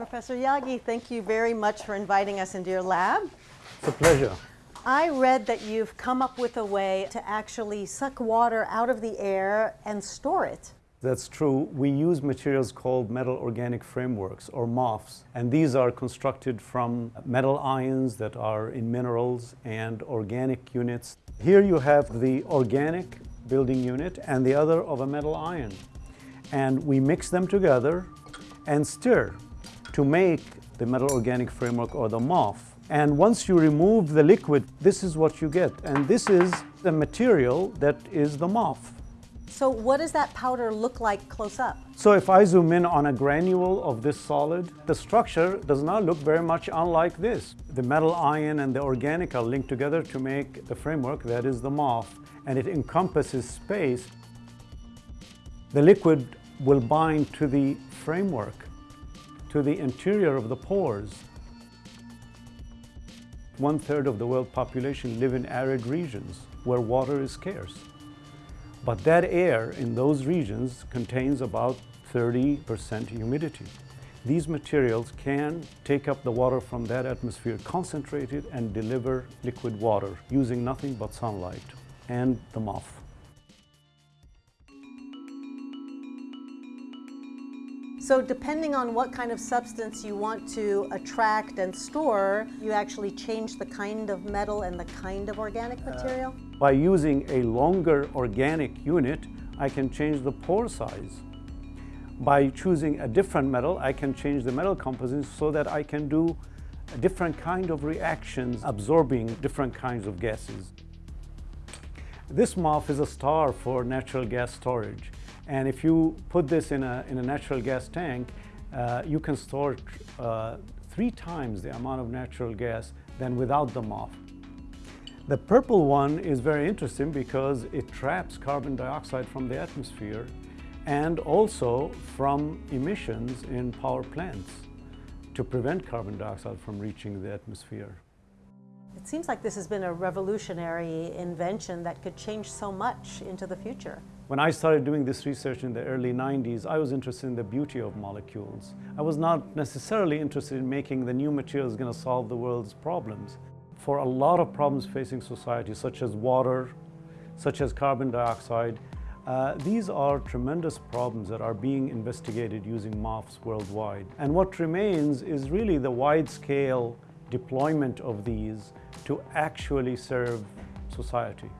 Professor Yaghi, thank you very much for inviting us into your lab. It's a pleasure. I read that you've come up with a way to actually suck water out of the air and store it. That's true. We use materials called metal organic frameworks or MOFs, and these are constructed from metal ions that are in minerals and organic units. Here you have the organic building unit and the other of a metal ion. And we mix them together and stir to make the metal organic framework or the MOF. And once you remove the liquid, this is what you get. And this is the material that is the MOF. So what does that powder look like close up? So if I zoom in on a granule of this solid, the structure does not look very much unlike this. The metal ion and the organic are linked together to make the framework that is the MOF, and it encompasses space. The liquid will bind to the framework to the interior of the pores. One third of the world population live in arid regions where water is scarce. But that air in those regions contains about 30% humidity. These materials can take up the water from that atmosphere, concentrate it, and deliver liquid water using nothing but sunlight and the MOF. So depending on what kind of substance you want to attract and store, you actually change the kind of metal and the kind of organic material? Uh, by using a longer organic unit, I can change the pore size. By choosing a different metal, I can change the metal composition so that I can do a different kind of reactions, absorbing different kinds of gases. This MOF is a star for natural gas storage. And if you put this in a, in a natural gas tank, uh, you can store uh, three times the amount of natural gas than without the MOF. The purple one is very interesting because it traps carbon dioxide from the atmosphere and also from emissions in power plants to prevent carbon dioxide from reaching the atmosphere. It seems like this has been a revolutionary invention that could change so much into the future. When I started doing this research in the early 90s, I was interested in the beauty of molecules. I was not necessarily interested in making the new materials going to solve the world's problems. For a lot of problems facing society, such as water, such as carbon dioxide, uh, these are tremendous problems that are being investigated using MOFs worldwide. And what remains is really the wide-scale deployment of these to actually serve society.